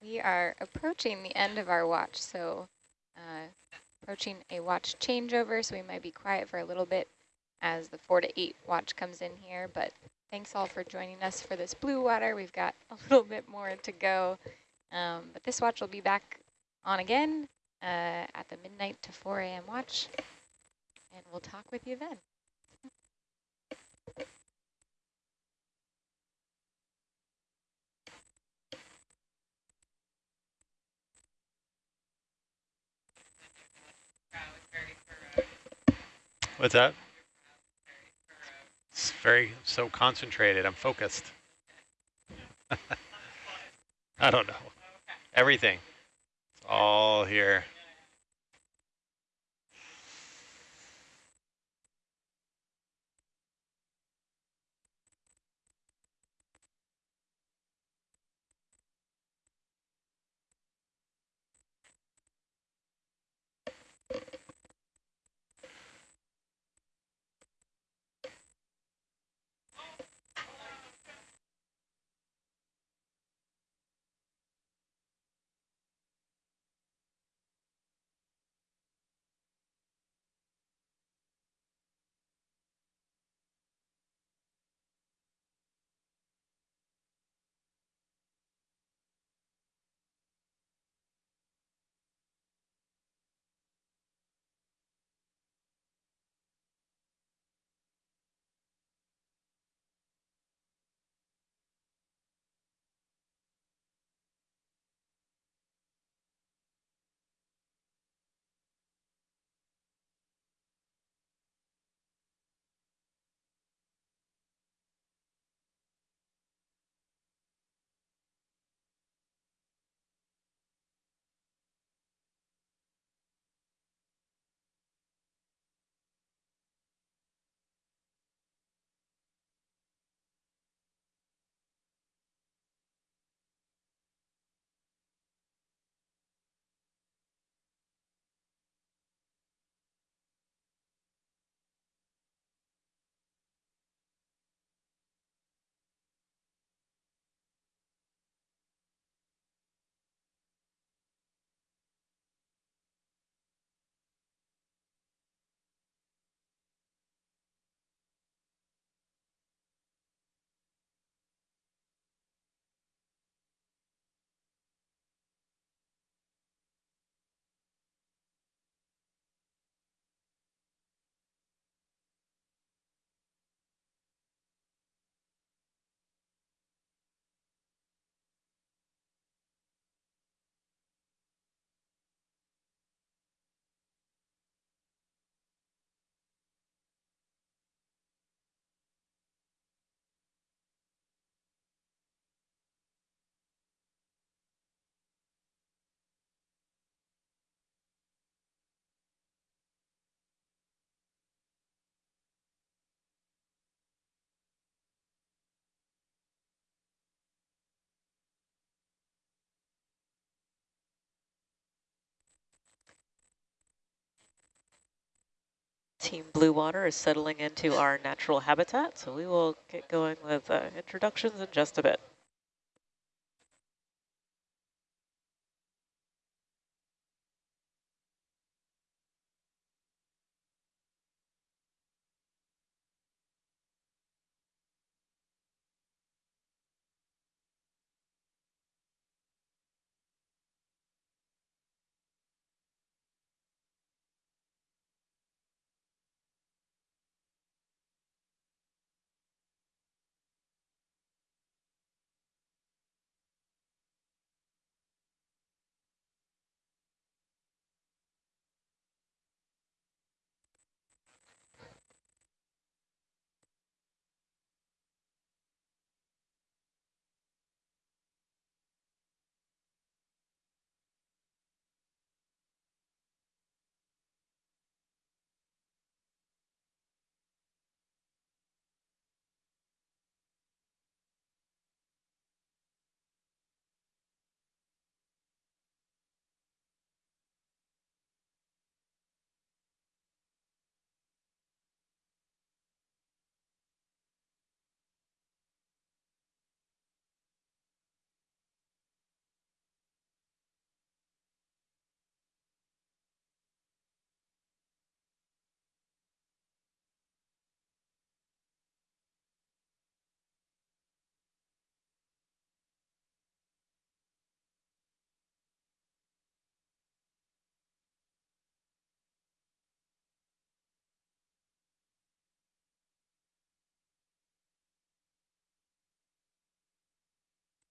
We are approaching the end of our watch, so uh, approaching a watch changeover, so we might be quiet for a little bit as the four to eight watch comes in here, but thanks all for joining us for this blue water. We've got a little bit more to go, um, but this watch will be back on again uh, at the midnight to 4 a.m. watch, and we'll talk with you then. What's that? It's very so concentrated. I'm focused. I don't know. Everything. It's all here. Team Blue Water is settling into our natural habitat, so we will get going with uh, introductions in just a bit.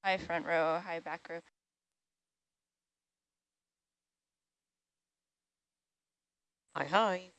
Hi front row, hi back row. Hi, hi.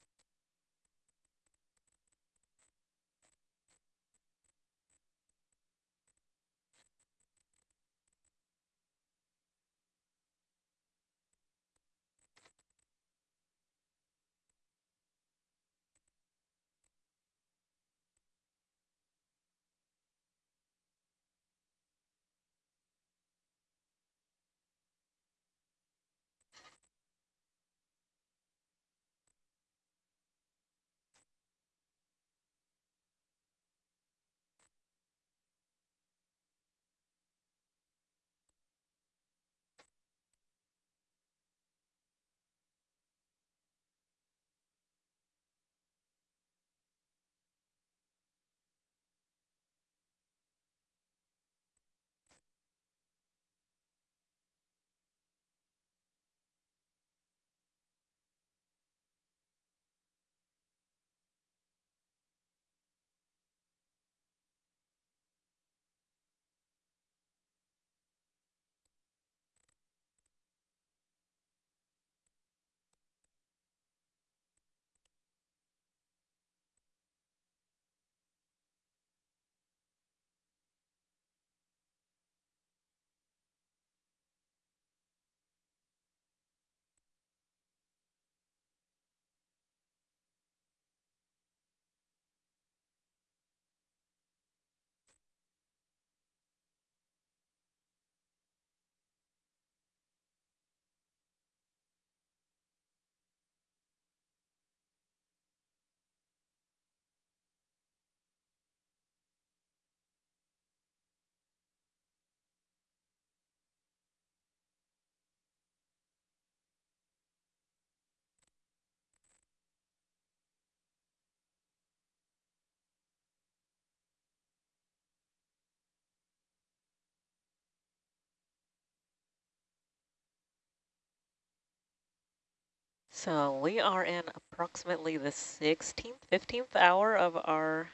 So we are in approximately the 16th, 15th hour of our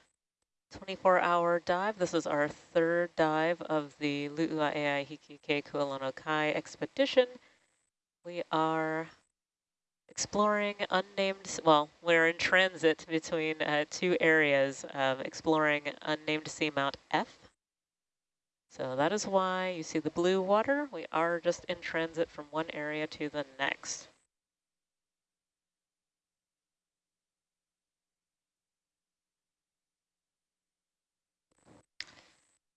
24-hour dive. This is our third dive of the Lu'uaeai Hikuike Kualonokai expedition. We are exploring unnamed, well, we're in transit between uh, two areas, of exploring unnamed seamount F. So that is why you see the blue water. We are just in transit from one area to the next.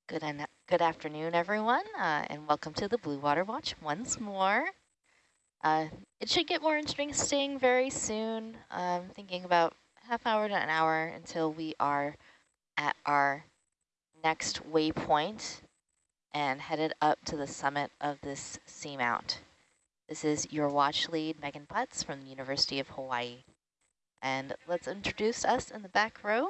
Good, good afternoon, everyone, uh, and welcome to the Blue Water Watch once more. Uh, it should get more interesting very soon. I'm thinking about half hour to an hour until we are at our next waypoint and headed up to the summit of this seamount. This is your watch lead, Megan Putz from the University of Hawaii. And let's introduce us in the back row.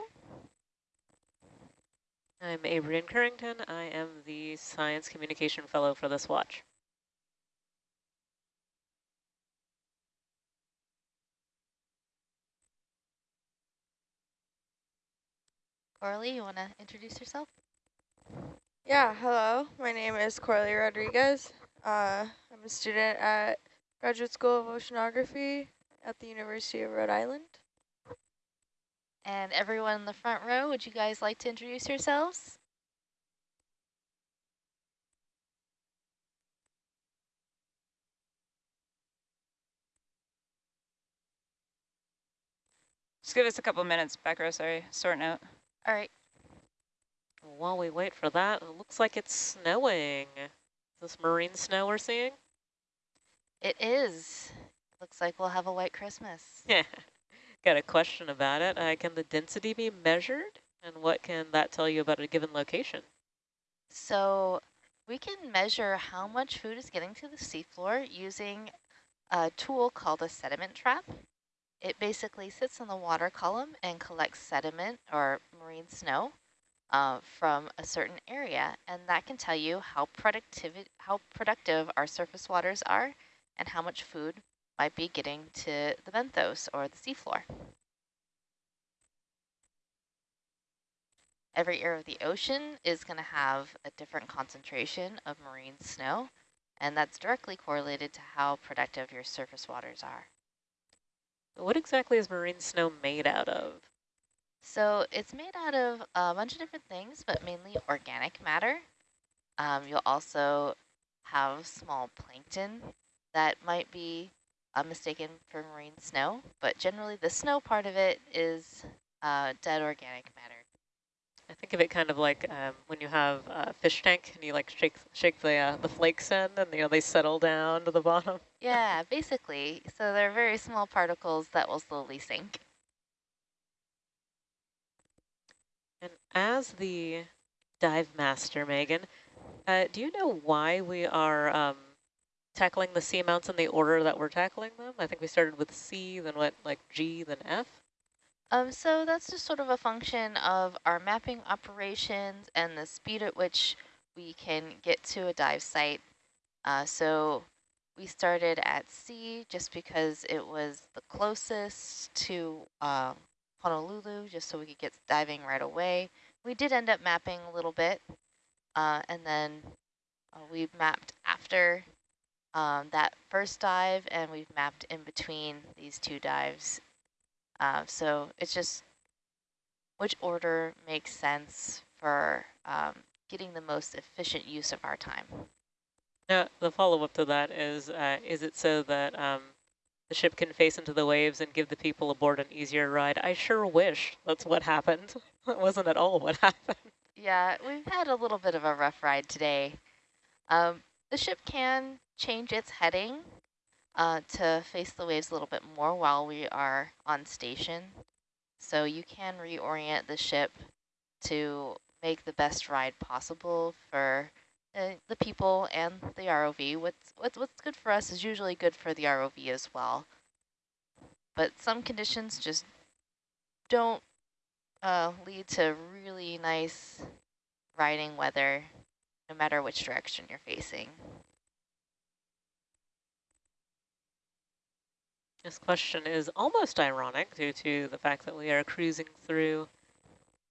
I'm Abrian Currington. I am the Science Communication Fellow for this watch. Coralie, you want to introduce yourself? Yeah, hello. My name is Coralie Rodriguez. Uh, I'm a student at Graduate School of Oceanography at the University of Rhode Island. And everyone in the front row, would you guys like to introduce yourselves? Just give us a couple minutes, back row, sorry, sorting out. All right. While we wait for that, it looks like it's snowing. Is this marine snow we're seeing? It is. Looks like we'll have a white Christmas. Yeah. Got a question about it. Uh, can the density be measured? And what can that tell you about a given location? So we can measure how much food is getting to the seafloor using a tool called a sediment trap. It basically sits in the water column and collects sediment or marine snow uh, from a certain area. And that can tell you how, productive how productive our surface waters are and how much food might be getting to the benthos or the seafloor. every area of the ocean is going to have a different concentration of marine snow, and that's directly correlated to how productive your surface waters are. What exactly is marine snow made out of? So it's made out of a bunch of different things, but mainly organic matter. Um, you'll also have small plankton that might be uh, mistaken for marine snow, but generally the snow part of it is uh, dead organic matter. I think of it kind of like um, when you have a fish tank and you like shake shake the uh, the flakes in and you know they settle down to the bottom. Yeah, basically. So they're very small particles that will slowly sink. And as the dive master, Megan, uh, do you know why we are um, tackling the seamounts in the order that we're tackling them? I think we started with C, then went like G, then F. Um, so that's just sort of a function of our mapping operations and the speed at which we can get to a dive site. Uh, so we started at C just because it was the closest to uh, Honolulu, just so we could get diving right away. We did end up mapping a little bit, uh, and then uh, we mapped after um, that first dive, and we've mapped in between these two dives. Uh, so it's just which order makes sense for um, getting the most efficient use of our time. Now, the follow-up to that is, uh, is it so that um, the ship can face into the waves and give the people aboard an easier ride? I sure wish that's what happened. that wasn't at all what happened. Yeah, we've had a little bit of a rough ride today. Um, the ship can change its heading uh, to face the waves a little bit more while we are on station. So you can reorient the ship to make the best ride possible for uh, the people and the ROV. What's, what's, what's good for us is usually good for the ROV as well. But some conditions just don't uh, lead to really nice riding weather, no matter which direction you're facing. This question is almost ironic due to the fact that we are cruising through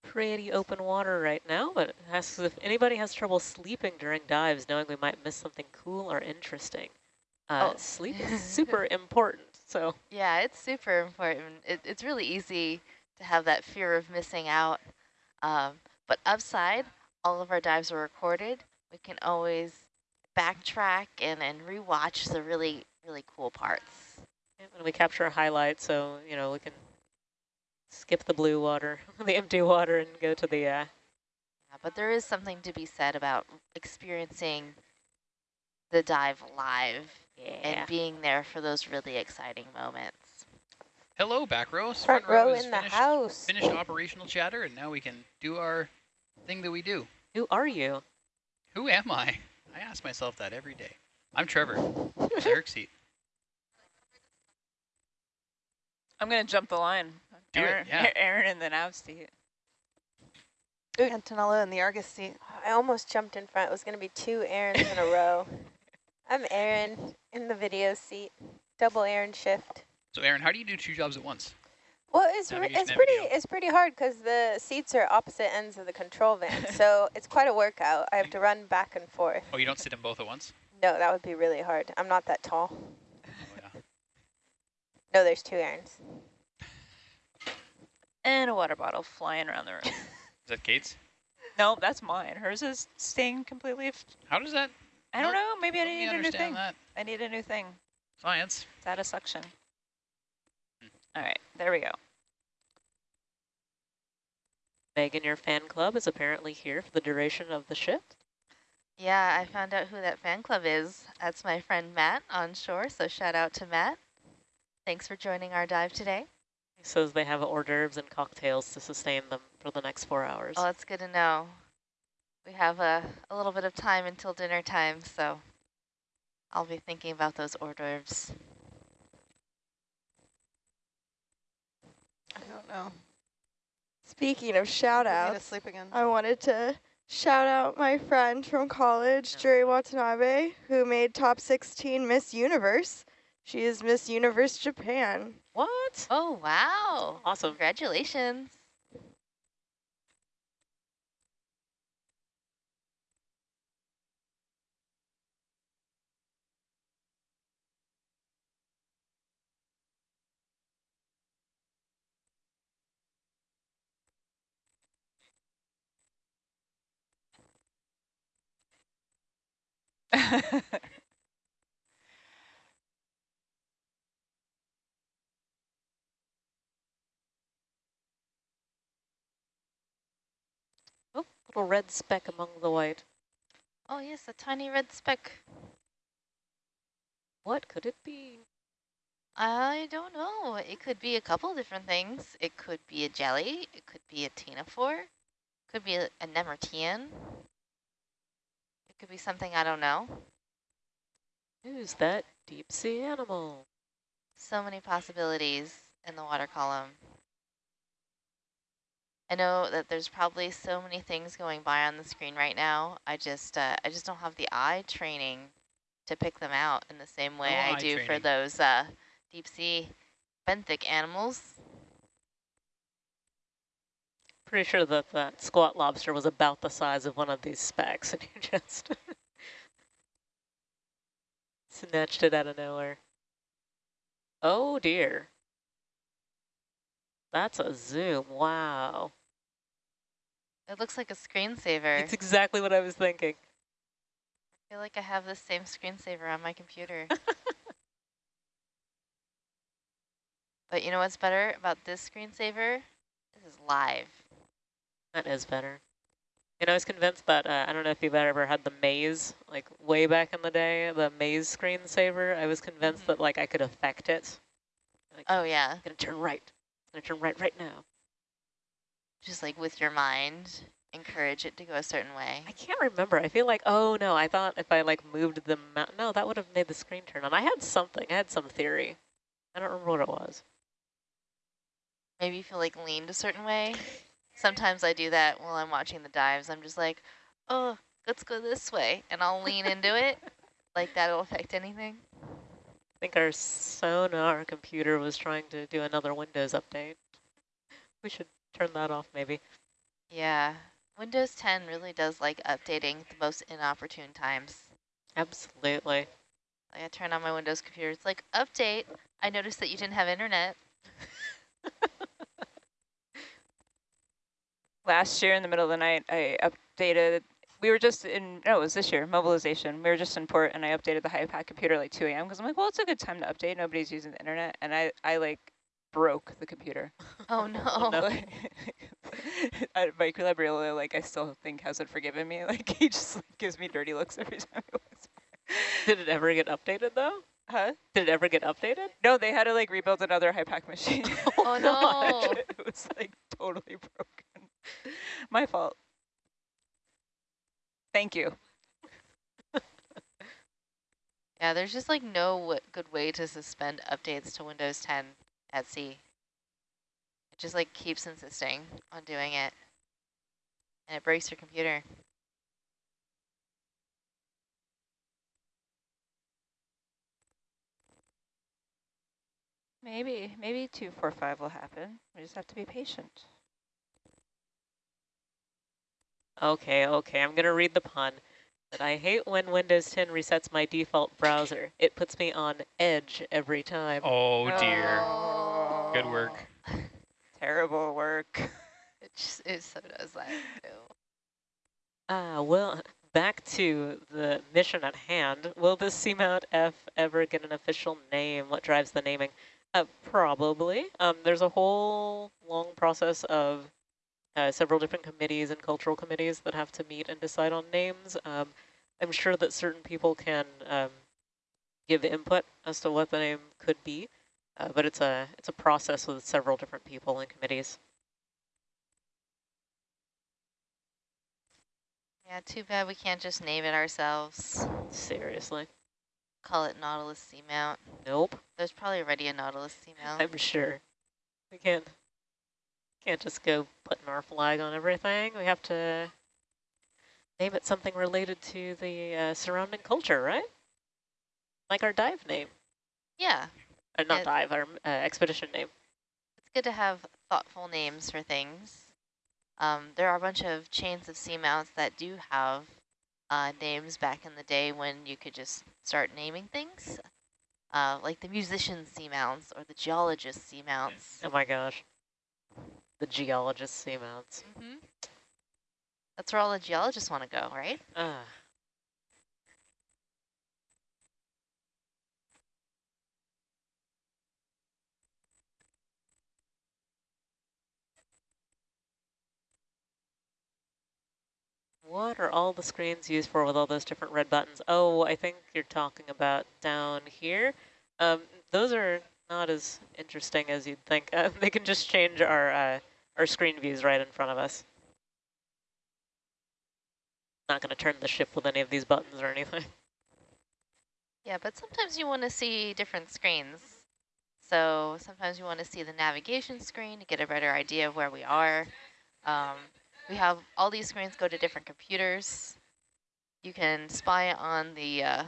pretty open water right now, but asks if anybody has trouble sleeping during dives, knowing we might miss something cool or interesting. Uh, Oh. Sleep is super important, so Yeah, it's super important. It, it's really easy to have that fear of missing out. Um, but upside, all of our dives are recorded. We can always backtrack and, and rewatch the really, really cool parts. and we capture a highlight, so, you know, we can skip the blue water, the empty water, and go to the, uh, Yeah, but there is something to be said about experiencing the dive live yeah. and being there for those really exciting moments. Hello, back row. Front row is in the finished, house. Finished operational chatter, and now we can do our thing that we do. Who are you? Who am I? I ask myself that every day. I'm Trevor. Eric's seat. I'm going to jump the line. Do it, Aaron, yeah. Aaron in the nav seat. Antonella in the Argus seat. I almost jumped in front. It was going to be two Aarons in a row. I'm Aaron in the video seat. Double Aaron shift. So, Aaron, how do you do two jobs at once? Well, it's re- it's pretty video. it's pretty hard because the seats are opposite ends of the control van, so it's quite a workout. I have to run back and forth. Oh, you don't sit them both at once? No, that would be really hard. I'm not that tall. Oh, yeah. No, there's two Aarons. And a water bottle flying around the room. Is that Kate's? no, that's mine. Hers is staying completely... F How does that? I don't know. Maybe I need a new thing. that. I need a new thing. Science. It's out of suction. All right, there we go. Megan, your fan club is apparently here for the duration of the shift. Yeah, I found out who that fan club is. That's my friend Matt on shore, so shout out to Matt. Thanks for joining our dive today. He says they have hors d'oeuvres and cocktails to sustain them for the next four hours. Oh, that's good to know. We have a, a little bit of time until dinner time, so I'll be thinking about those hors d'oeuvres. I. Speaking of shout to outs, sleep again. I wanted to shout out my friend from college, Juri Watanabe, who made top 16 Miss Universe. She is Miss Universe Japan. what? Oh, wow. Awesome. Congratulations. Oh, little red speck among the white. Oh yes, a tiny red speck. What could it be? I don't know. It could be a couple different things. It could be a jelly. It could be a ctenophore. Could be a, a nemertean. It could be something I don't know. Who's that deep sea animal? So many possibilities in the water column. I know that there's probably so many things going by on the screen right now. I just uh, I just don't have the eye training to pick them out in the same way No I do for those uh, deep sea benthic animals. Pretty sure that that squat lobster was about the size of one of these specks, and you just snatched it out of nowhere. Oh dear. That's a zoom. Wow. It looks like a screensaver. It's exactly what I was thinking. I feel like I have the same screensaver on my computer. but you know what's better about this screensaver? This is live. That is better. And I was convinced that, uh, I don't know if you've ever had the maze, like way back in the day, the maze screensaver. I was convinced Mhm. that like I could affect it. Like, Oh yeah, I'm gonna turn right. I'm gonna turn right right now. just like with your mind, encourage it to go a certain way. I can't remember. I feel like, oh no, I thought if I like moved the mountain, no, that would have made the screen turn on. I had something, I had some theory. I don't remember what it was. Maybe you feel like leaned a certain way. Sometimes I do that while I'm watching the dives. I'm just like, oh, let's go this way. And I'll lean into it. Like that'll affect anything. I think our sonar computer was trying to do another Windows update. We should turn that off maybe. Yeah. Windows 10 really does like updating the most inopportune times. Absolutely. Like I turn on my Windows computer, it's like, update. I noticed that you didn't have internet. Last year in the middle of the night, I updated, we were just in, no, it was this year, mobilization. We were just in port and I updated the HiPAP computer at like 2 a.m. because I'm like, well, it's a good time to update. Nobody's using the internet. And I, I like broke the computer. Oh no. no. Like, I- my like I still think hasn't forgiven me. Like he just like, gives me dirty looks every time he walks by. Did it ever get updated though? Huh? Did it ever get updated? No, they had to like rebuild another HiPAP machine. Oh, no. it was like totally broken. My fault. Thank you. Yeah, there's just like no good way to suspend updates to Windows 10 at sea. It just like keeps insisting on doing it. And it breaks your computer. Maybe, maybe 245 will happen. We just have to be patient. Okay, okay, I'm gonna read the pun. But I hate when Windows 10 resets my default browser. It puts me on edge every time. Oh dear. Oh. Good work. Terrible work. It, just, it so does that too. Ah, well, back to the mission at hand. Will this Seamount F ever get an official name? What drives the naming? Uh, probably. Um, there's a whole long process of uh, several different committees and cultural committees that have to meet and decide on names. Um, I'm sure that certain people can um, give input as to what the name could be, uh, but it's a it's a process with several different people and committees. Yeah, too bad we can't just name it ourselves. Seriously. Call it Nautilus Seamount. Nope. There's probably already a Nautilus Seamount. I'm sure. We can't can't just go putting our flag on everything. We have to name it something related to the uh, surrounding culture, right? Like our dive name. yeah, Uh, not It- dive, our uh, expedition name. it's good to have thoughtful names for things. Um, there are a bunch of chains of seamounts that do have uh, names back in the day when you could just start naming things, uh, like the musician seamounts or the geologist seamounts. Oh my gosh the geologist seamounts. Mm -hmm. That's where all the geologists want to go, right? Uh. What are all the screens used for with all those different red buttons? Oh, I think you're talking about down here. Um, those are not as interesting as you'd think. Uh, they can just change our uh, our screen views right in front of us. Not going to turn the ship with any of these buttons or anything. Yeah, but sometimes you want to see different screens. So sometimes you want to see the navigation screen to get a better idea of where we are. Um, we have all these screens go to different computers. You can spy on the, uh,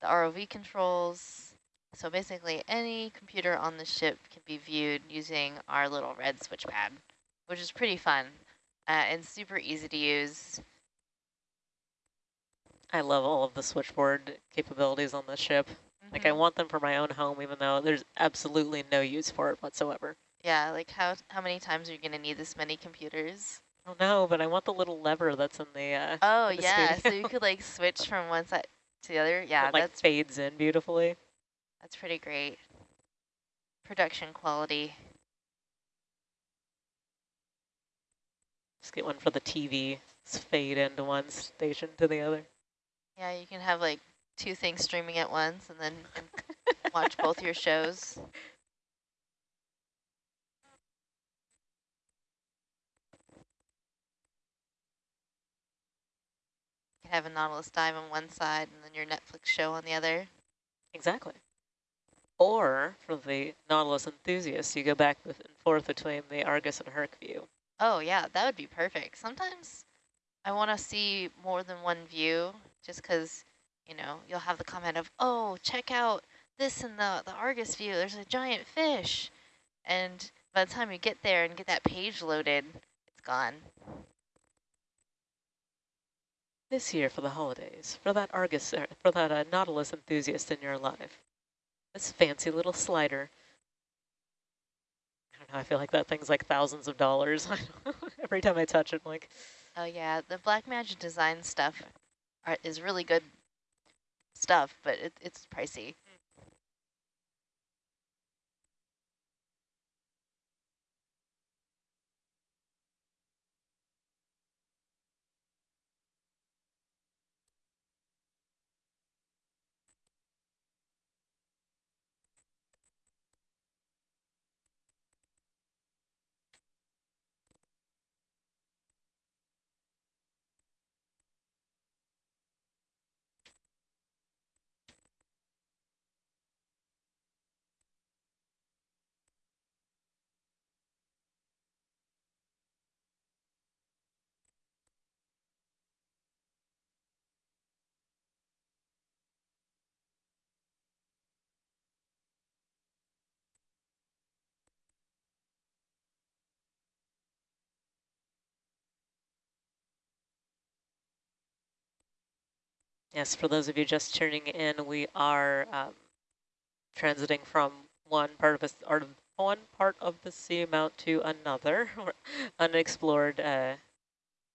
the ROV controls. So basically any computer on the ship can be viewed using our little red switch pad, which is pretty fun uh, and super easy to use. I love all of the switchboard capabilities on the ship. Mm -hmm. Like I Mm-hmm. want them for my own home, even though there's absolutely no use for it whatsoever. Yeah, like how how many times are you gonna need this many computers? Oh no, but I want the little lever that's in the. Uh, oh in the yeah, so you could like switch from one side to the other. Yeah, it, like that's fades in beautifully. That's pretty great. Production quality. Just get one for the TV. Just fade into one station to the other. Yeah, you can have like two things streaming at once and then watch both your shows. You can have a Nautilus dive on one side and then your Netflix show on the other. Exactly. Or for the Nautilus enthusiasts, you go back and forth between the Argus and Herc view. Oh yeah, that would be perfect. Sometimes I want to see more than one view just because, you know, you'll have the comment of, oh, check out this in the, the Argus view. There's a giant fish. And by the time you get there and get that page loaded, it's gone. This year for the holidays, for that Argus, er, for that uh, Nautilus enthusiast in your life, this fancy little slider. I don't know, I feel like that thing's like thousands of dollars. Every time I touch it, I'm like, Oh yeah, the Blackmagic design stuff are, is really good stuff, but it, it's pricey. Yes, for those of you just tuning in, we are um, transiting from one part of a, one part of the seamount to another, unexplored, uh,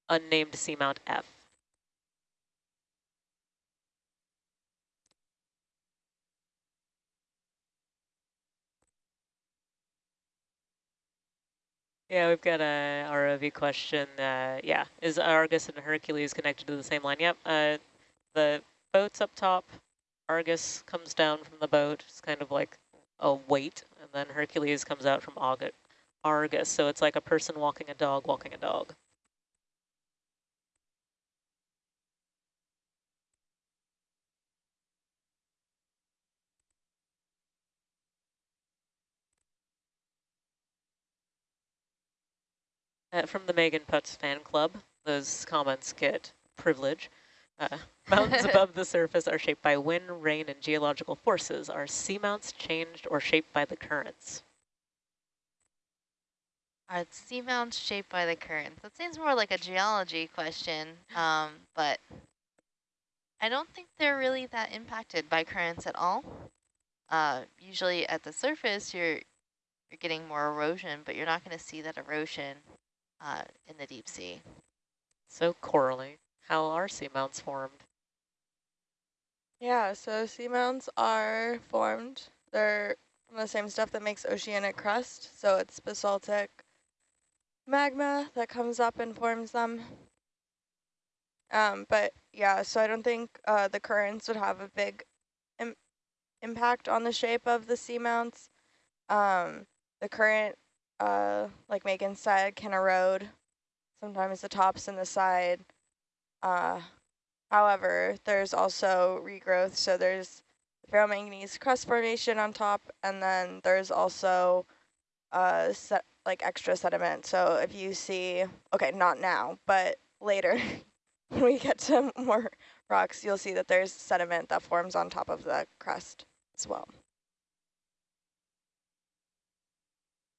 unnamed seamount F. Yeah, we've got a ROV question. Uh, yeah, is Argus and Hercules connected to the same line? Yep. Uh, the boat's up top. Argus comes down from the boat. It's kind of like a weight, and then Hercules comes out from Argus. Argus, so it's like a person walking a dog, walking a dog. Uh, from the Megan Putz fan club, those comments get privilege. Uh, mountains above the surface are shaped by wind, rain, and geological forces. Are seamounts changed or shaped by the currents? Are seamounts shaped by the currents? That seems more like a geology question, um, but I don't think they're really that impacted by currents at all. Uh, usually at the surface, you're you're getting more erosion, but you're not going to see that erosion uh, in the deep sea. So Coralie, how are seamounts formed? Yeah, so seamounts are formed. They're from the same stuff that makes oceanic crust. So it's basaltic magma that comes up and forms them. Um, but yeah, so I don't think uh, the currents would have a big Im impact on the shape of the seamounts. Um, the current, uh, like Megan said, can erode sometimes the tops and the side. Uh, however, there's also regrowth, so there's ferromanganese crust formation on top, and then there's also uh, set, like extra sediment. So if you see, okay, not now, but later, when we get to more rocks, you'll see that there's sediment that forms on top of the crust as well.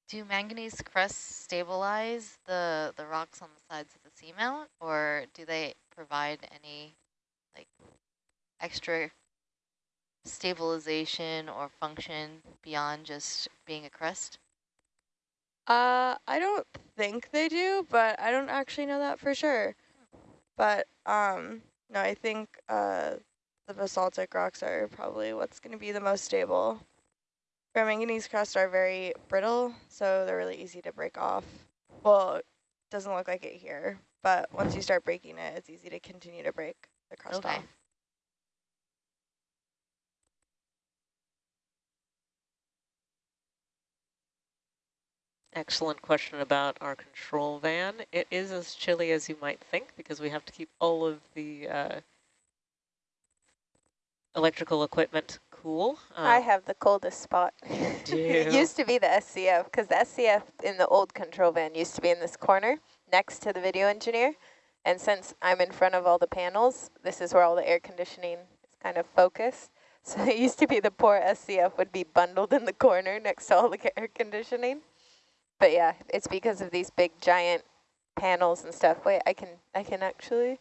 Do manganese crusts stabilize the, the rocks on the sides of the seamount, or do they provide any like extra stabilization or function beyond just being a crust? Uh, I don't think they do, but I don't actually know that for sure. But um, no, I think uh, the basaltic rocks are probably what's going to be the most stable. Ferromanganese crusts are very brittle, so they're really easy to break off. Well, it doesn't look like it here, but once you start breaking it, it's easy to continue to break the crust Okay. off. Excellent question about our control van. It is as chilly as you might think because we have to keep all of the uh, electrical equipment cool. I Um, have the coldest spot. it used to be the SCF because the SCF in the old control van used to be in this corner next to the video engineer. And since I'm in front of all the panels, this is where all the air conditioning is kind of focused. So it used to be the poor SCF would be bundled in the corner next to all the air conditioning. But yeah, it's because of these big giant panels and stuff. Wait, I can I can actually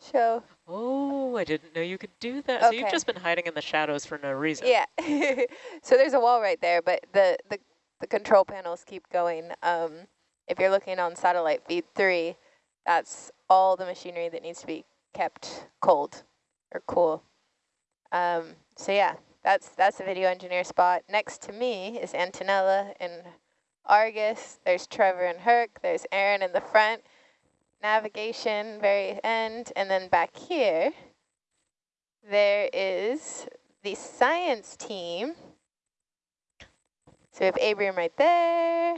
show. Oh, I didn't know you could do that. Okay. So you've just been hiding in the shadows for no reason. Yeah. so there's a wall right there, but the, the, the control panels keep going. Um, if you're looking on satellite feed three, that's all the machinery that needs to be kept cold or cool. Um, so yeah, that's that's the video engineer spot. Next to me is Antonella and Argus. There's Trevor and Herc. There's Aaron in the front. Navigation, very end. And then back here, there is the science team. So we have Abraham right there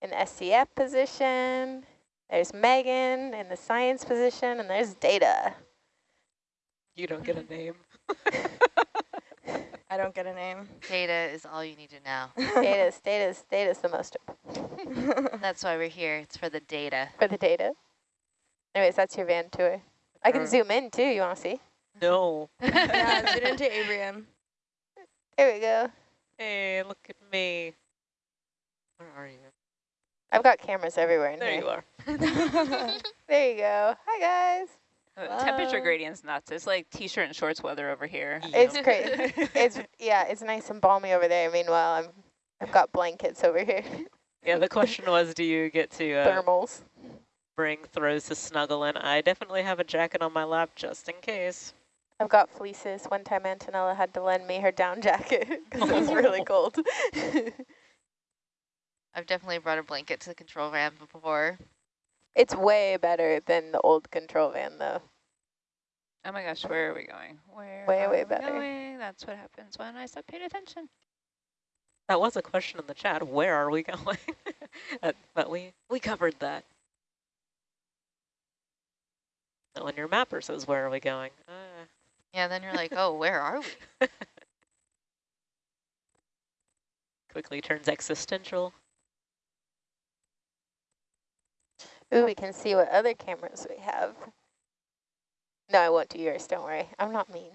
in the SCF position. There's Megan in the science position, and there's Data. You don't get a name. I don't get a name. Data is all you need to know. Data's, data, Data's the most That's why we're here. It's for the data. for the data. Anyways, that's your van tour. I can Uh, zoom in too, you want to see? No. yeah, zoom into Abraham. There we go. Hey, look at me. Where are you? I've got cameras everywhere in There here. you are. There you go. Hi, guys. Uh, Temperature gradient's nuts. It's like t-shirt and shorts weather over here. It's Yep. great. it's yeah, it's nice and balmy over there. Meanwhile, I'm I've got blankets over here, Yeah, the question was, do you get to uh, thermals. Bring throws to snuggle in? I definitely have a jacket on my lap just in case. I've got fleeces. One time Antonella had to lend me her down jacket because it was really cold. I've definitely brought a blanket to the control van before. it's way better than the old control van though. Oh my gosh, where are we going? Where Way, way better. going? That's what happens when I stop paying attention. That was a question in the chat. Where are we going? But we, we covered that. So when your mapper says, where are we going? Uh, Yeah, then you're like, oh, where are we? quickly turns existential. Ooh, we can see what other cameras we have. No, I won't do yours. Don't worry. I'm not mean.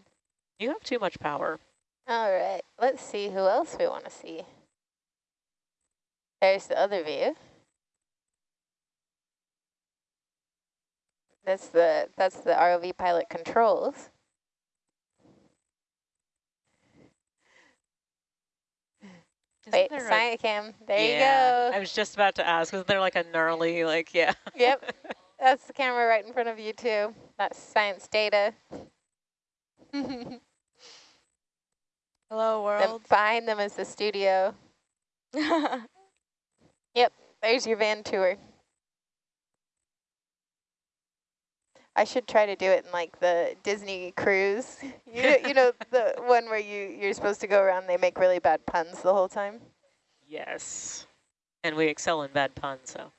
You have too much power. All right, let's see who else we want to see. There's the other view. That's the that's the ROV pilot controls. Isn't Wait, science cam. There yeah, you go. I was just about to ask, isn't there like a gnarly, like, yeah. Yep. That's the camera right in front of you too. That's science data. Hello, world. behind them is the studio. Yep, there's your van tour. I should try to do it in like the Disney cruise. You know, you know the one where you you're supposed to go around. They make really bad puns the whole time. Yes. And we excel in bad puns, so.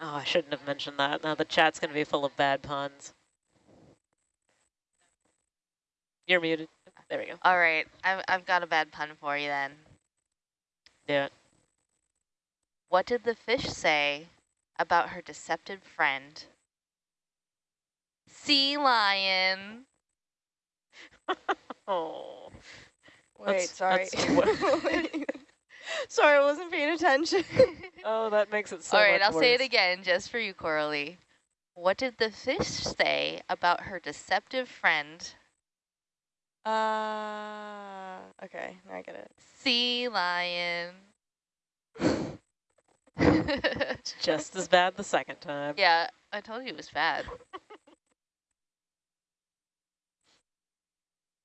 Oh, I shouldn't have mentioned that. Now the chat's going to be full of bad puns. You're muted. There we go. All right, I've, I've got a bad pun for you then. Do it. What did the fish say about her deceptive friend? Sea lion. Oh. Wait, That's- sorry. that's sorry, I wasn't paying attention. Oh, that makes it so All right, much I'll say it again just for you, Coralie. What did the fish say about her deceptive friend? uh, okay, now I get it. Sea lion. It's just as bad the second time. yeah, I told you it was bad.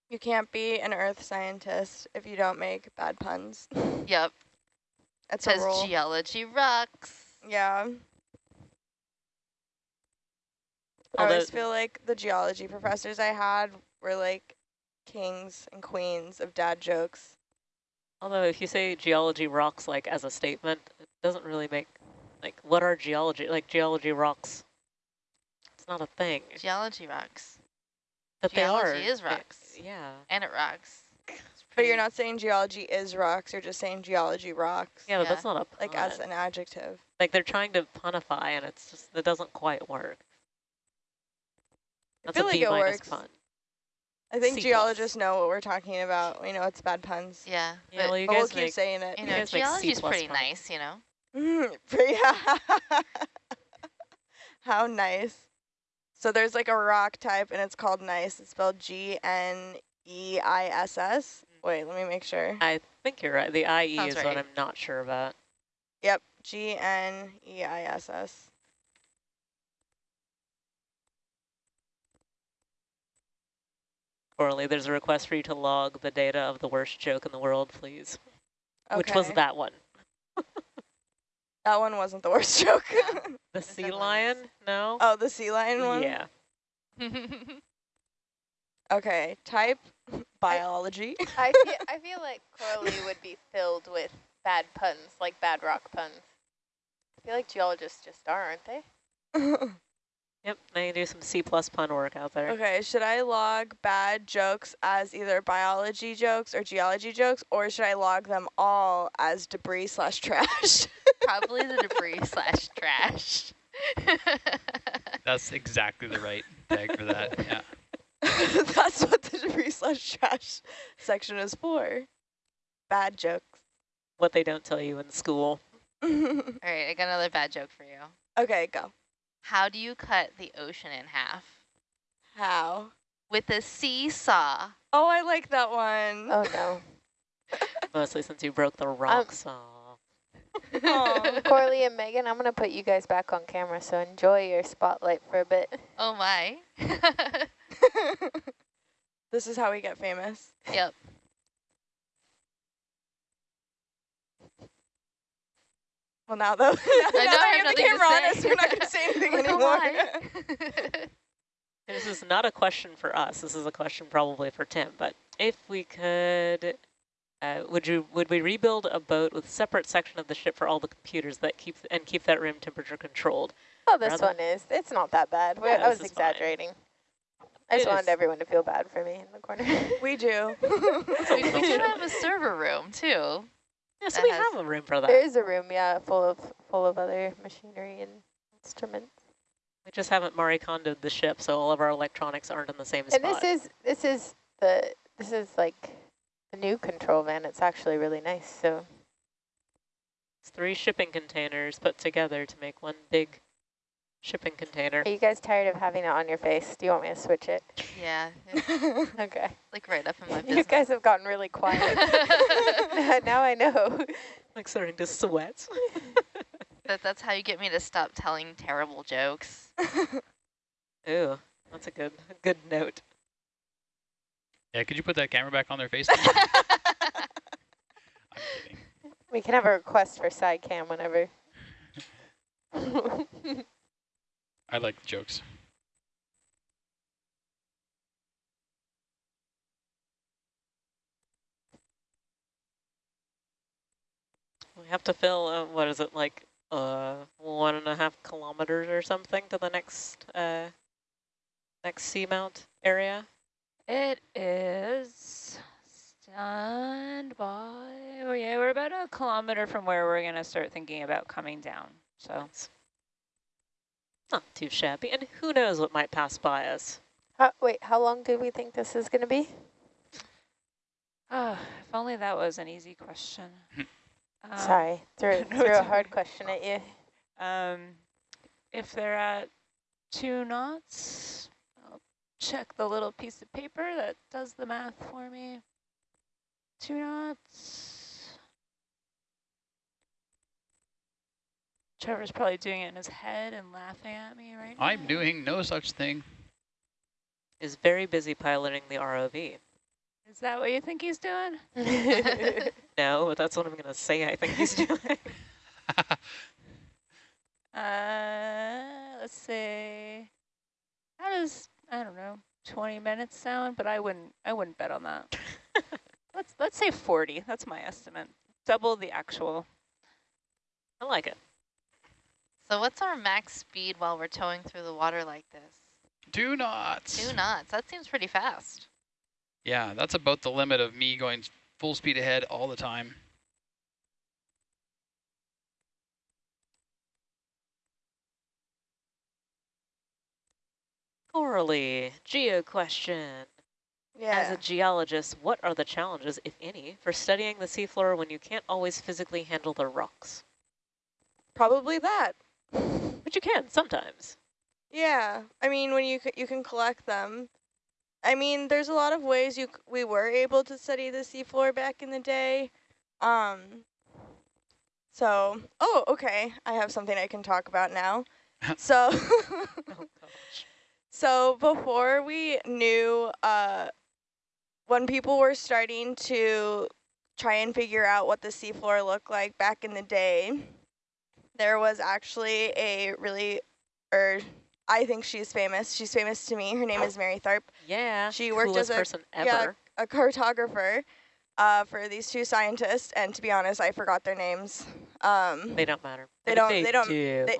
You can't be an earth scientist if you don't make bad puns. Yep, That's a because rule. geology rocks. yeah. I Although- always feel like the geology professors I had were like kings and queens of dad jokes. Although if you say geology rocks like as a statement, it doesn't really make, like what are geology, like geology rocks? It's not a thing. Geology rocks. But they are. geology is they- rocks. Yeah. And it rocks. But you're not saying geology is rocks, you're just saying geology rocks. Yeah, but Yeah. that's not a pun. Like as an adjective. like they're trying to punify and it's just, it doesn't quite work. I feel a like B it minus works. pun. I think C plus. geologists know what we're talking about. We know it's bad puns. Yeah, Yeah, but well, you but we'll guys keep saying it. you you know, guys make geology's pretty puns. nice, you know. Mm, yeah. How nice. So there's like a rock type and it's called gneiss. It's spelled G-N-E-I-S-S. Mm. Wait, let me make sure. I think you're right. The IE Sounds is what. I'm not sure about. Yep, G-N-E-I-S-S. Coralie, there's a request for you to log the data of the worst joke in the world, please. Okay. Which was that one? That one wasn't the worst joke. Yeah. The sea lion? No? oh, the sea lion one? Yeah. Okay, type biology. I feel, I feel like Coralie would be filled with bad puns, like bad rock puns. I feel like geologists just are, aren't they? Yep, now you do some C plus pun work out there. okay, should I log bad jokes as either biology jokes or geology jokes, or should I log them all as debris slash trash? Probably the debris slash trash. That's exactly the right tag for that. Yeah. That's what the debris slash trash section is for. Bad jokes. What they don't tell you in school. All right, I got another bad joke for you. okay, go. How do you cut the ocean in half? How? With a seesaw. Oh, I like that one. Oh no. Mostly since you broke the rock um, saw. Aw. Coralie and Megan, I'm gonna put you guys back on camera, so enjoy your spotlight for a bit. Oh my. this is how we get famous. yep. Well, now though, now, I know, I that have have the camera on us, we're not going to say anything Like, anymore. my. This is not a question for us. This is a question probably for Tim. But if we could, uh, would you would we rebuild a boat with separate section of the ship for all the computers that keep and keep that room temperature controlled? Oh, this Rather- one is. It's not that bad. Yeah, I was this is fine. exaggerating. I just It wanted is. everyone to feel bad for me in the corner. we do. we, we do have a server room too. Yeah, so we has- have a room for that. there is a room, yeah, full of full of other machinery and instruments. We just haven't Marie Kondoed the ship, so all of our electronics aren't in the same And spot. this is this is the this is like the new control van. It's actually really nice. So It's three shipping containers put together to make one big shipping container. are you guys tired of having it on your face? Do you want me to switch it? Yeah, Okay. like right up in my You guys have gotten really quiet. now I know. Like starting to sweat. that, that's how you get me to stop telling terrible jokes. Ooh, that's a good a good note. Yeah, could you put that camera back on their face? we can have a request for side cam whenever. I like jokes. We have to fill, uh, what is it, like uh, one and a half kilometers or something to the next uh, next seamount area? It is stand by. Oh yeah, we're about a kilometer from where we're gonna start thinking about coming down. So It's not too shabby. And who knows what might pass by us? How, wait, how long do we think this is going to be? Ah, if only that was an easy question. Um, Sorry, threw, no, threw a hard okay. question at you. Um, if they're at two knots, I'll check the little piece of paper that does the math for me. Two knots. Trevor's probably doing it in his head and laughing at me right now. I'm doing no such thing. Is very busy piloting the ROV. Is that what you think he's doing? No, but that's what I'm going to say I think he's doing. Uh, let's see. how does, I don't know, 20 minutes sound? But I wouldn't, I wouldn't bet on that. let's, let's say 40. That's my estimate. Double the actual. I like it. So what's our max speed while we're towing through the water like this? Two knots. Two knots. That seems pretty fast. Yeah, that's about the limit of me going full speed ahead all the time. Coralie, geo question. As a geologist, what are the challenges, if any, for studying the seafloor when you can't always physically handle the rocks? Probably that. But you can sometimes. Yeah, I mean, when you c you can collect them. I mean, there's a lot of ways you c we were able to study the seafloor back in the day. Um. So, oh, okay. I have something I can talk about now. so, Oh gosh. So before we knew, uh, when people were starting to try and figure out what the seafloor looked like back in the day, there was actually a really, or I think she's famous. She's famous to me. Her name is Mary Tharp, Yeah. She worked as a- person yeah, a cartographer uh, for these two scientists. And to be honest, I forgot their names. Um, They don't matter. They don't- They, they don't- Do. they-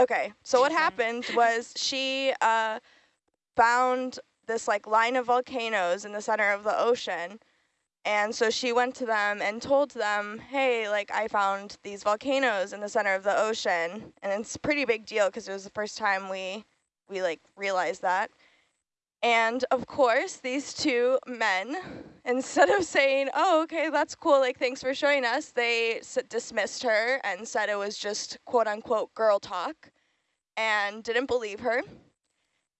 Okay, so what Mhm. happened was she uh, found this like line of volcanoes in the center of the ocean. And so she went to them and told them, hey, like I found these volcanoes in the center of the ocean. And it's a pretty big deal because it was the first time we, we like realized that. And of course, these two men, instead of saying, oh, okay, that's cool, like, thanks for showing us, they s- dismissed her and said it was just quote unquote girl talk and didn't believe her.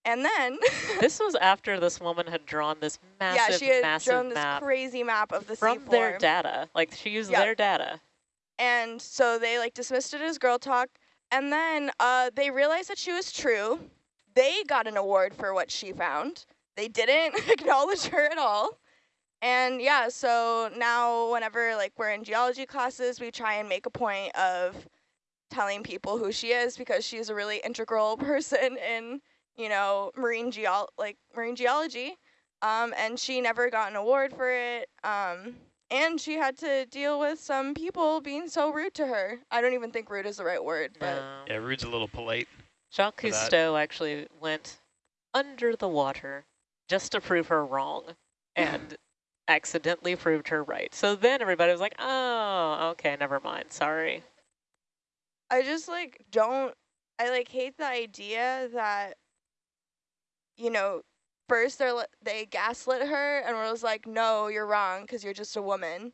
And then, this was after this woman had drawn this massive, yeah, she had massive drawn this map crazy map of the from seafloor. their data. Like she used Yeah. their data. and so they like dismissed it as girl talk. And then uh, they realized that she was true. They got an award for what she found. They didn't acknowledge her at all. And yeah, so now whenever like we're in geology classes, we try and make a point of telling people who she is because she's a really integral person in, you know, marine geo like marine geology. Um, and she never got an award for it. Um, and she had to deal with some people being so rude to her. I don't even think rude is the right word, but No. Yeah, Rude's a little polite. Jacques for that. Cousteau actually went under the water just to prove her wrong and accidentally proved her right. So then everybody was like, oh, okay, never mind. Sorry. I just like don't I like hate the idea that you know first they are they gaslit her and was like no you're wrong because you're just a woman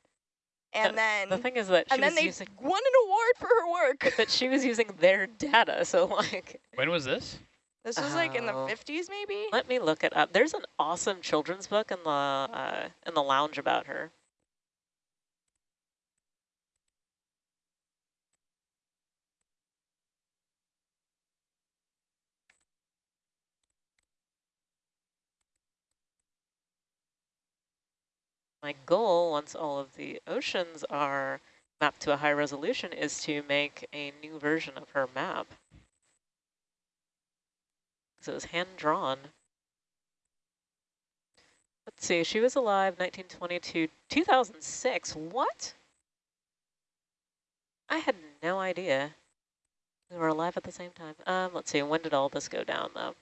and then The thing is that she and then was they using won an award for her work but she was using their data. So like, When was this? This was like in the Oh. 50s maybe let me look it up. There's an awesome children's book in the uh, in the lounge about her. My goal, once all of the oceans are mapped to a high resolution, is to make a new version of her map. So it was hand-drawn. Let's see, she was alive 1922, 2006. What? I had no idea. We were alive at the same time. Um, let's see, when did all this go down, though?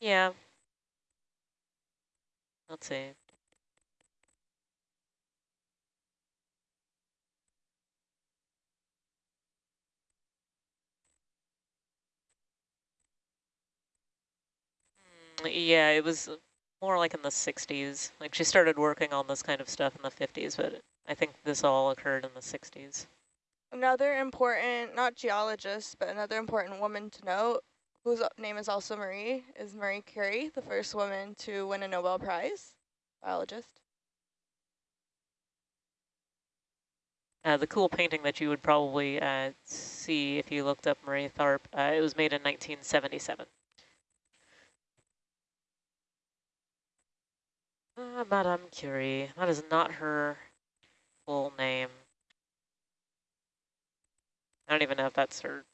Yeah. Let's see. Yeah, it was more like in the 60s. Like she started working on this kind of stuff in the 50s, but I think this all occurred in the 60s. Another important, not geologist, but another important woman to note, whose name is also Marie, is Marie Curie, the first woman to win a Nobel Prize, biologist. Uh, the cool painting that you would probably uh, see if you looked up Marie Tharp, uh, it was made in 1977. Uh, Madame Curie, that is not her full name. I don't even know if that's her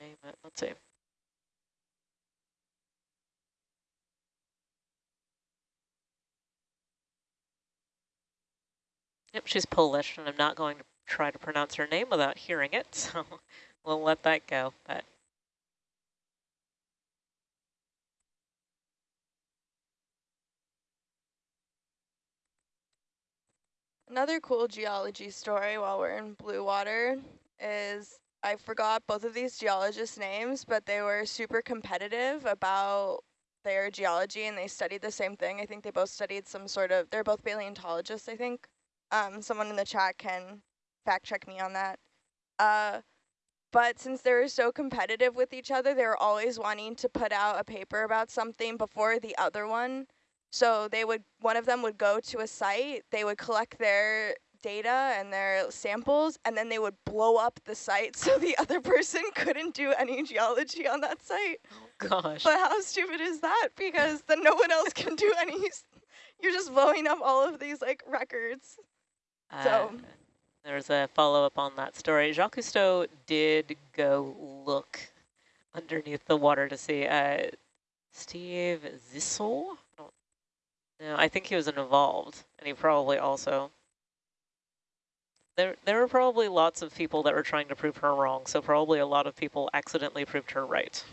name. Let's see. Yep, she's Polish, and I'm not going to try to pronounce her name without hearing it, so we'll let that go. But Another cool geology story while we're in blue water is I forgot both of these geologists' names, but they were super competitive about their geology and they studied the same thing. I think they both studied some sort of, they're both paleontologists, I think. Um, someone in the chat can fact check me on that. Uh, but since they were so competitive with each other, they were always wanting to put out a paper about something before the other one. So they would, one of them would go to a site, they would collect their data and their samples, and then they would blow up the site so the other person couldn't do any geology on that site. Oh, gosh, But how stupid is that? Because then no one else can do any, you're just blowing up all of these like records. uh, so- there's a follow-up on that story. Jacques Cousteau did go look underneath the water to see uh, Steve Zissou. No, I think he was an evolved, and he probably also. There, there were probably lots of people that were trying to prove her wrong, so probably a lot of people accidentally proved her right.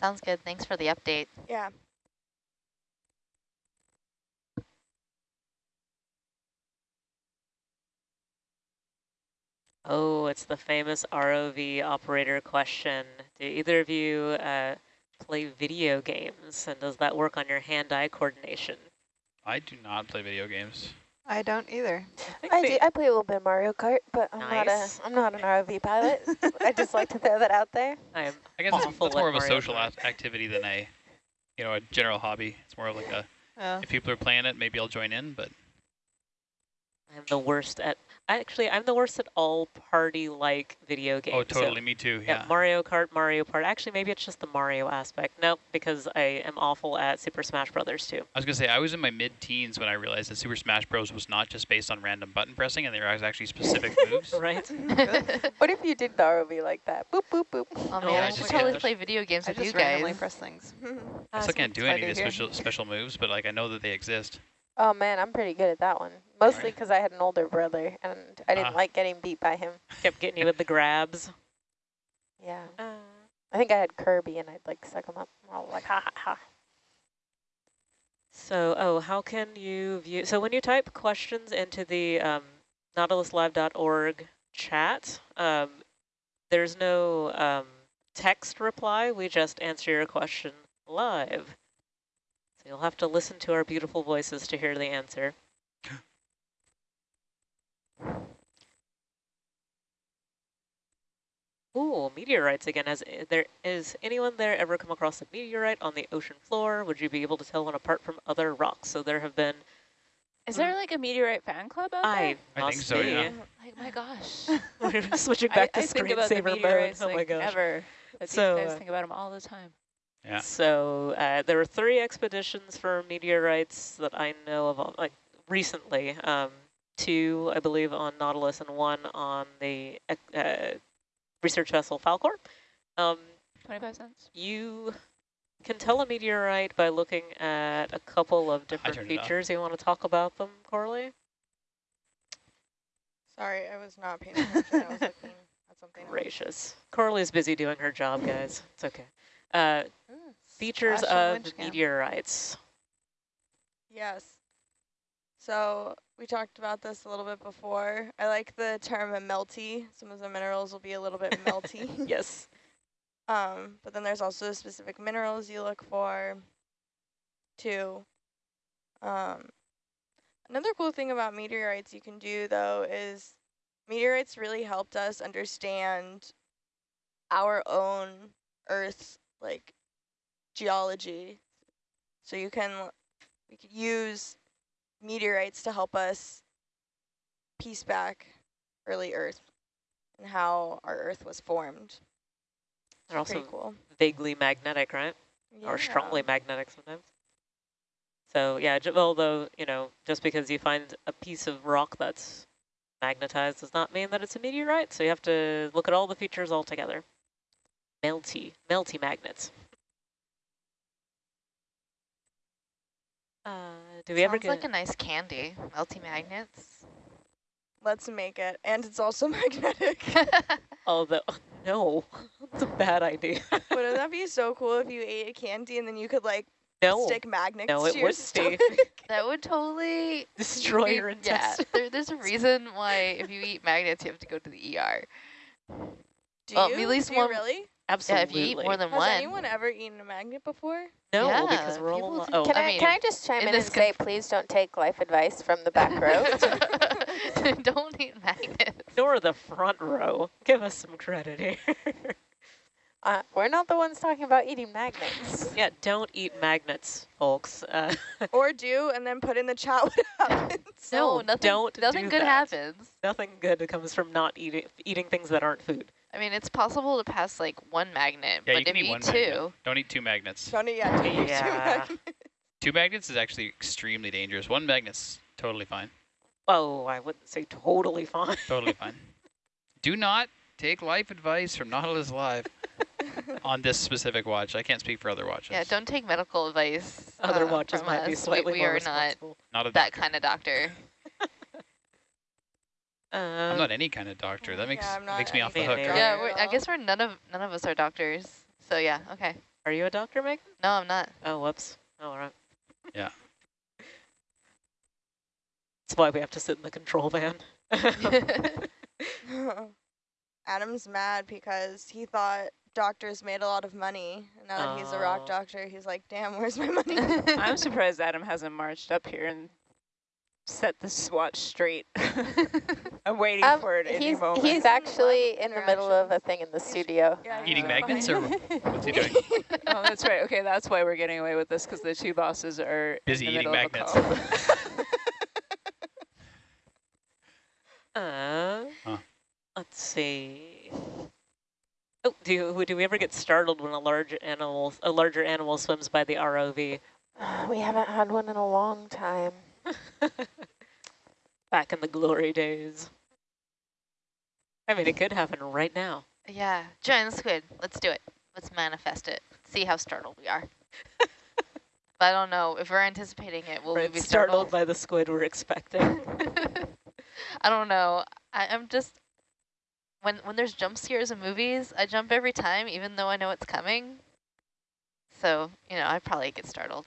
Sounds good. Thanks for the update. Yeah. Oh, it's the famous ROV operator question. Do either of you uh, play video games, and does that work on your hand-eye coordination? I do not play video games. I don't either. think I do. I play a little bit of Mario Kart, but I'm not a I'm not an ROV pilot. I just like to throw that out there. I am I guess it's, that's more of a Mario social Kart. activity than a, you know, a general hobby. It's more of like a, Oh. if people are playing it, maybe I'll join in, but I'm the worst at. Actually, I'm the worst at all party-like video oh, games. oh, So, totally, me too, yeah, yeah. Mario Kart, Mario Kart. Actually, maybe it's just the Mario aspect. Nope, because I am awful at Super Smash Brothers too. I was gonna say, I was in my mid-teens when I realized that Super Smash Bros. was not just based on random button pressing, and there was actually specific moves. Right? What if you did the ROV like that? Boop boop boop. Oh Oh man, my I should gosh. totally play video games I with you just randomly guys. press things. I still can't do any of what the special special moves, but like I know that they exist. Oh man, I'm pretty good at that one. Mostly Right. because I had an older brother and I didn't Ah. like getting beat by him. Kept getting you with the grabs. Yeah. Uh, I think I had Kirby and I'd like suck him up. I was like ha ha ha. So, oh, how can you view? So when you type questions into the um, nautiluslive.org chat, um, there's no um, text reply. We just answer your question live. So you'll have to listen to our beautiful voices to hear the answer. Ooh, meteorites again. Has uh, there is anyone there ever come across a meteorite on the ocean floor? Would you be able to tell one apart from other rocks? So there have been. Is there like a meteorite fan club out I there? I think so, be. yeah. Like, my gosh. We're switching back I, to I think about the screensaver mode. meteorites Oh my like gosh. never. But So, these guys uh, think about them all the time. Yeah. So uh, there were three expeditions for meteorites that I know of, uh, like recently. Um, two, I believe, on Nautilus, and one on the uh, research vessel Falkor. Um, 25 cents. you can tell a meteorite by looking at a couple of different turned it off. features. You want to talk about them, Coralie? Sorry, I was not paying attention. I was looking at something. Gracious. Coralie's busy doing her job, guys. It's okay. Uh, features of meteorites. Yes. So we talked about this a little bit before. I like the term melty. Some of the minerals will be a little bit melty. Yes. Um, but then there's also specific minerals you look for too. Um, another cool thing about meteorites you can do though is meteorites really helped us understand our own Earth's like geology. So you can we could use meteorites to help us piece back early Earth and how our Earth was formed. They're also Pretty cool. vaguely magnetic, right? Or strongly magnetic sometimes. So yeah, although, you know, just because you find a piece of rock that's magnetized does not mean that it's a meteorite. So you have to look at all the features all together. Melty, melty magnets. Uh, do we ever Sounds get like a nice candy. Melty magnets. Let's make it. And it's also magnetic. Although, no, that's a bad idea. Wouldn't that be so cool if you ate a candy and then you could like no, stick magnets no, it to your wouldn't stomach? that would totally destroy be- your Yeah, intestines. there, there's a reason why if you eat magnets, you have to go to the ER. Do Well, you? at least Do you one- really? Absolutely. Yeah, if you eat more than Has one. Has anyone ever eaten a magnet before? no, Yeah, because we're all people Oh, Can I I, mean, can I just chime in in, and say, please don't take life advice from the back row? Don't eat magnets. nor the front row. Give us some credit here. uh, we're not the ones talking about eating magnets. yeah, don't eat magnets, folks. Uh, Or do and then put in the chat what happens. No, No, nothing. don't nothing do good that. happens. nothing good comes from not eating eating things that aren't food. I mean, it's possible to pass like one magnet, Yeah, but you can if eat you eat two, magnet. Don't eat two magnets. Don't eat, yeah, don't eat two Yeah. magnets. Two magnets is actually extremely dangerous. One magnet's totally fine. Oh, I wouldn't say totally fine. Totally fine. Do not take life advice from Nautilus Live on this specific watch. I can't speak for other watches. yeah, don't take medical advice. Other uh, watches from might be slightly we, we more are not. Not a that doctor. kind of doctor. Um, I'm not any kind of doctor. That makes Yeah, makes me off the hook. like yeah, we're, I guess we're none of none of us are doctors. So yeah, okay. Are you a doctor, Megan? No, I'm not. Oh, whoops. All right. Yeah. That's why we have to sit in the control van. Adam's mad because he thought doctors made a lot of money. Now that he's a rock Oh. doctor, he's like, damn, where's my money? I'm surprised Adam hasn't marched up here and set the swatch straight. I'm waiting Um, for it any he's, moment. he's actually in the middle of a thing in the studio. Yeah, Eating he's magnets or what's he doing? oh, that's right. Okay, that's why we're getting away with this because the two bosses are Busy in the eating middle of a magnets. call. Uh, Huh. let's see. Oh, do you, do we ever get startled when a large animal, a larger animal swims by the ROV? we haven't had one in a long time. Back in the glory days. I mean, it could happen right now. yeah, giant squid. Let's do it. Let's manifest it. See how startled we are. I don't know if we're anticipating it. Will Right, we be startled startled? by the squid we're expecting. I don't know. I, I'm just when when there's jump scares in movies, I jump every time, even though I know it's coming. So you know, I probably get startled.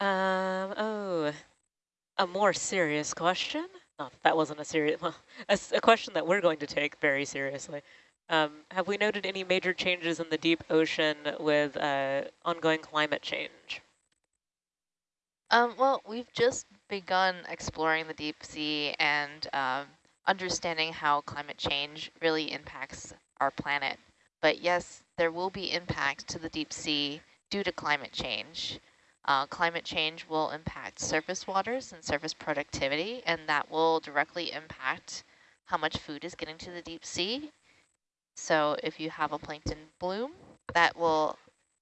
Um, oh, a more serious question? Not that, wasn't a serious, well, a question that we're going to take very seriously. Um, have we noted any major changes in the deep ocean with uh, ongoing climate change? Um, well, we've just begun exploring the deep sea and um, understanding how climate change really impacts our planet. But yes, there will be impacts to the deep sea due to climate change. Uh, climate change will impact surface waters and surface productivity, and that will directly impact how much food is getting to the deep sea. So if you have a plankton bloom, that will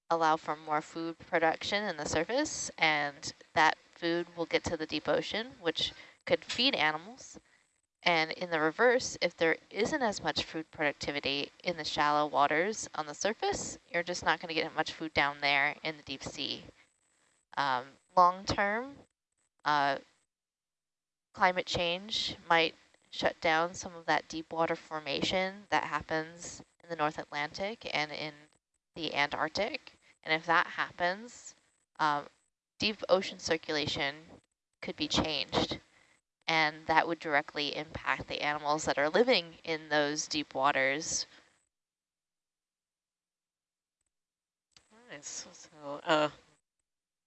allow for more food production in the surface, and that food will get to the deep ocean, which could feed animals. And in the reverse, if there isn't as much food productivity in the shallow waters on the surface, you're just not going to get much food down there in the deep sea. Um, long term, uh, climate change might shut down some of that deep water formation that happens in the North Atlantic and in the Antarctic. And if that happens, um, deep ocean circulation could be changed. And that would directly impact the animals that are living in those deep waters. Nice. So, uh,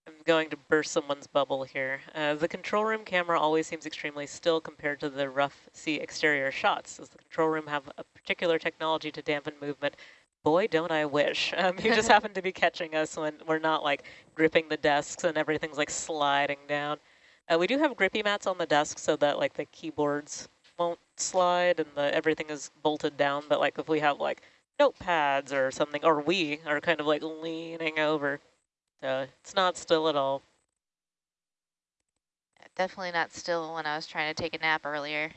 I'm going to burst someone's bubble here. Uh, the control room camera always seems extremely still compared to the rough sea exterior shots. Does the control room have a particular technology to dampen movement? Boy, don't I wish. Um, you just happen to be catching us when we're not like gripping the desks and everything's like sliding down. Uh, we do have grippy mats on the desk so that like the keyboards won't slide and the everything is bolted down. But like if we have like notepads or something, or we are kind of like leaning over, uh, it's not still at all. Definitely not still when I was trying to take a nap earlier.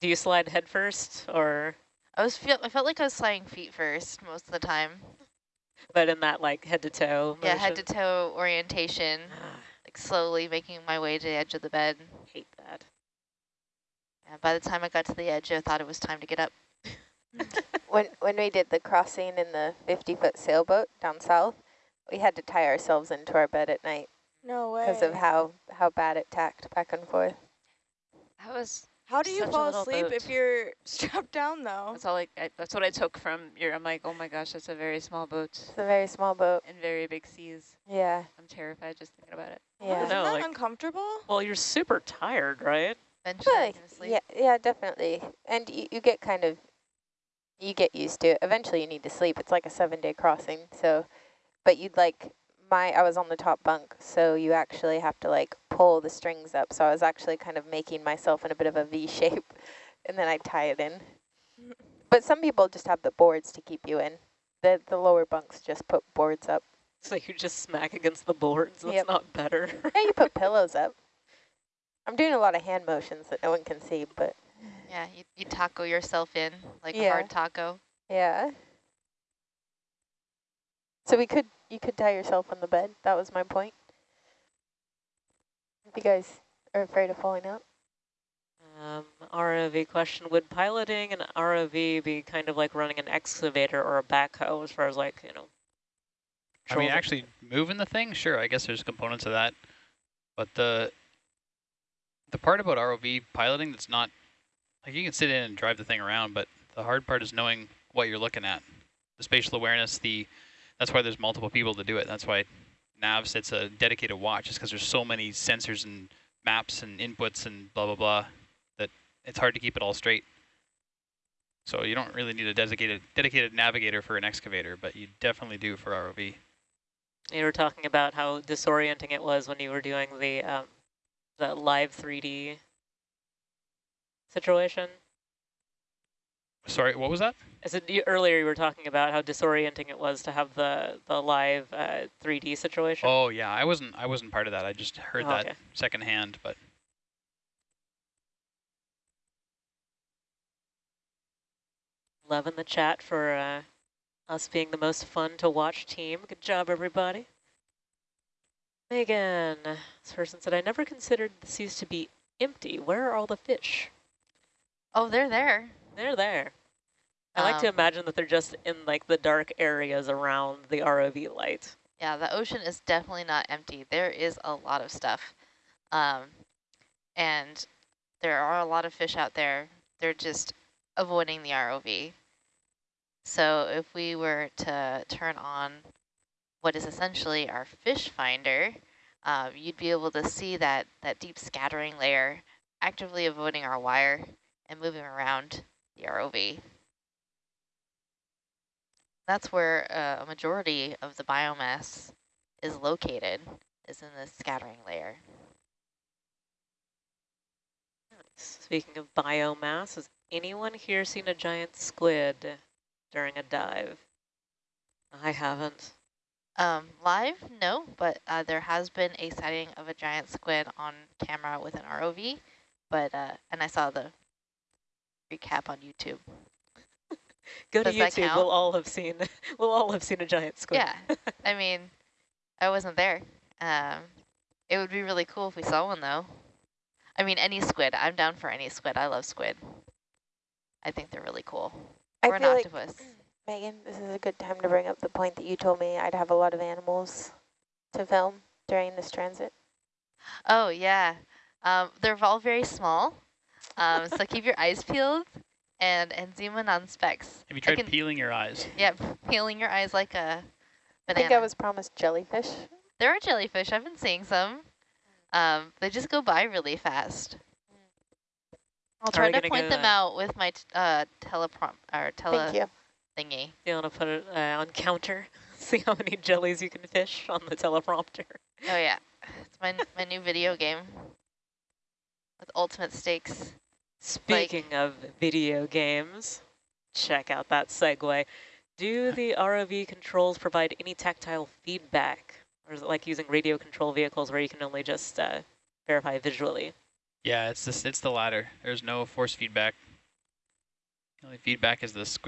Do you slide head first or, I was feel I felt like I was sliding feet first most of the time. but in that like head to toe Yeah, head to toe orientation, Ah, like slowly making my way to the edge of the bed. hate that. And by the time I got to the edge, I thought it was time to get up. When when we did the crossing in the 50 foot sailboat down south, we had to tie ourselves into our bed at night No way. because of how how bad it tacked back and forth. That was How do you such fall asleep boat. if you're strapped down though? That's all I, I, that's what I took from your, I'm like, oh my gosh, that's a very small boat It's a very small boat. in very big seas. Yeah, I'm terrified just thinking about it. yeah. Isn't know, that like- uncomfortable? Well, you're super tired, right? eventually Well, I'm gonna sleep. yeah, yeah, definitely. And you, you get kind of, you get used to it. Eventually you need to sleep. It's like a seven day crossing. So, but you'd like, my, I was on the top bunk, so you actually have to like pull the strings up. So I was actually kind of making myself in a bit of a V shape and then I'd tie it in. But some people just have the boards to keep you in. The, the lower bunks just put boards up. So you just smack against the boards. That's Yep. not better. Yeah, you put pillows up. I'm doing a lot of hand motions that no one can see, but Yeah, you, you taco yourself in like Yeah. hard taco. Yeah. So we could, you could tie yourself on the bed. That was my point. If you guys are afraid of falling out. Um, ROV question, would piloting an ROV be kind of like running an excavator or a backhoe as far as like, you know, I mean, actually moving the thing, sure, I guess there's components of that. But the the part about ROV piloting that's not, like you can sit in and drive the thing around, but the hard part is knowing what you're looking at. The spatial awareness, the that's why there's multiple people to do it. That's why nav sits a dedicated watch, is because there's so many sensors and maps and inputs and blah, blah, blah, that it's hard to keep it all straight. So you don't really need a dedicated dedicated navigator for an excavator, but you definitely do for ROV. you were talking about how disorienting it was when you were doing the, um, the live 3D situation. Sorry, what was that? I said you, earlier you were talking about how disorienting it was to have the, the live uh, 3D situation. Oh yeah, I wasn't I wasn't part of that. I just heard Oh, that okay. secondhand, but Love in the chat for uh, us being the most fun to watch team. Good job, everybody. Megan, this person said, I never considered the seas to be empty. Where are all the fish? Oh, they're there. They're there. I like to Um, imagine that they're just in like the dark areas around the ROV light. Yeah, the ocean is definitely not empty. There is a lot of stuff. Um, and there are a lot of fish out there. They're just avoiding the ROV. So if we were to turn on what is essentially our fish finder, um, you'd be able to see that, that deep scattering layer actively avoiding our wire and moving around the ROV. That's where uh, a majority of the biomass is located, is in the scattering layer. Speaking of biomass, has anyone here seen a giant squid during a dive? I haven't. Um, live, no, but uh, there has been a sighting of a giant squid on camera with an ROV, but uh, and I saw the recap on YouTube. Go Does to YouTube. count? We'll all have seen. We'll all have seen a giant squid. Yeah, I mean, I wasn't there. Um, it would be really cool if we saw one though. I mean, any squid. I'm down for any squid. I love squid. I think they're really cool. I or an feel like, octopus. Megan, this is a good time to bring up the point that you told me I'd have a lot of animals to film during this transit. Oh yeah, um, they're all very small. Um, so keep your eyes peeled and and zoom in on specks. Have you tried can- peeling your eyes? Yeah, peeling your eyes like a I banana. I think I was promised jellyfish. There are jellyfish. I've been seeing some. Um, they just go by really fast. I'll try to point them to- out with my t uh, teleprom or tele Thank you. thingy. You want to put it uh, on counter? See how many jellies you can fish on the teleprompter. Oh yeah, it's my my new video game with ultimate stakes. Speaking of video games, check out that segue. Do the ROV controls provide any tactile feedback? Or is it like using radio control vehicles where you can only just uh, verify visually? Yeah, it's this. It's the latter. There's no force feedback. The only feedback is the squid